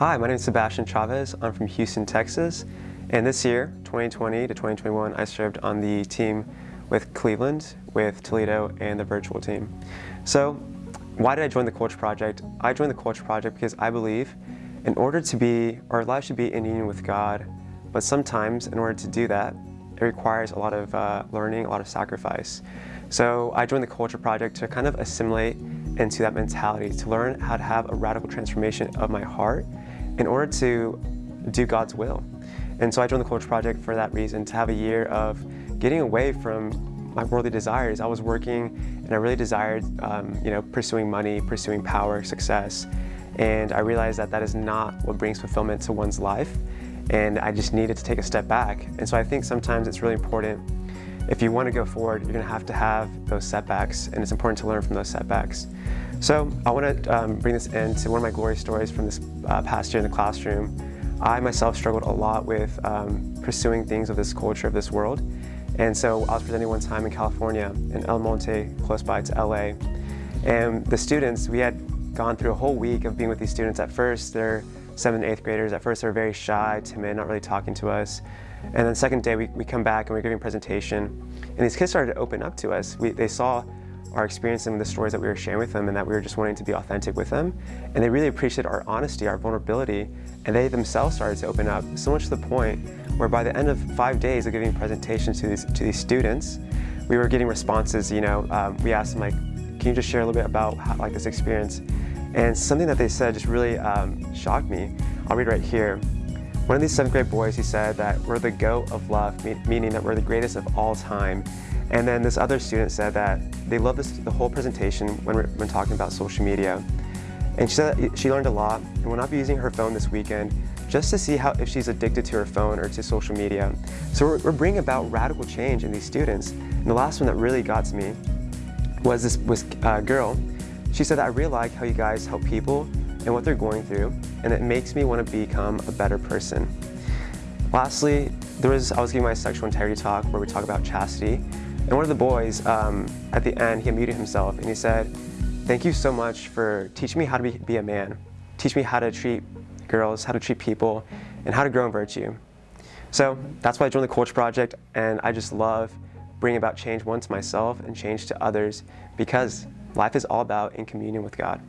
Hi, my name is Sebastian Chavez. I'm from Houston, Texas. And this year, 2020 to 2021, I served on the team with Cleveland, with Toledo, and the virtual team. So why did I join the Culture Project? I joined the Culture Project because I believe in order to be, our life should be in union with God, but sometimes in order to do that, it requires a lot of uh, learning, a lot of sacrifice. So I joined the Culture Project to kind of assimilate into that mentality, to learn how to have a radical transformation of my heart in order to do God's will. And so I joined the Culture Project for that reason, to have a year of getting away from my worldly desires. I was working and I really desired, um, you know, pursuing money, pursuing power, success. And I realized that that is not what brings fulfillment to one's life. And I just needed to take a step back. And so I think sometimes it's really important if you want to go forward, you're going to have to have those setbacks, and it's important to learn from those setbacks. So I want to um, bring this into one of my glory stories from this uh, past year in the classroom. I myself struggled a lot with um, pursuing things of this culture, of this world, and so I was presenting one time in California, in El Monte, close by to LA. And the students, we had gone through a whole week of being with these students. At first, they're seventh and eighth graders. At first, they're very shy, timid, not really talking to us. And then the second day, we, we come back and we're giving a presentation. And these kids started to open up to us. We, they saw our experience and the stories that we were sharing with them and that we were just wanting to be authentic with them. And they really appreciated our honesty, our vulnerability, and they themselves started to open up, so much to the point where by the end of five days of giving presentations to these, to these students, we were getting responses, you know, um, we asked them like, can you just share a little bit about how, like this experience? And something that they said just really um, shocked me. I'll read right here. One of these seventh grade boys, he said that we're the goat of love, meaning that we're the greatest of all time. And then this other student said that they love this, the whole presentation when, we're, when talking about social media. And she said she learned a lot and will not be using her phone this weekend just to see how if she's addicted to her phone or to social media. So we're, we're bringing about radical change in these students. And the last one that really got to me was this was uh, girl. She said, I really like how you guys help people and what they're going through, and it makes me want to become a better person. Lastly, there was, I was giving my sexual integrity talk where we talk about chastity, and one of the boys, um, at the end, he unmuted himself and he said, Thank you so much for teaching me how to be, be a man. Teach me how to treat girls, how to treat people, and how to grow in virtue. So that's why I joined the Culture Project, and I just love bringing about change, to myself and change to others, because life is all about in communion with God.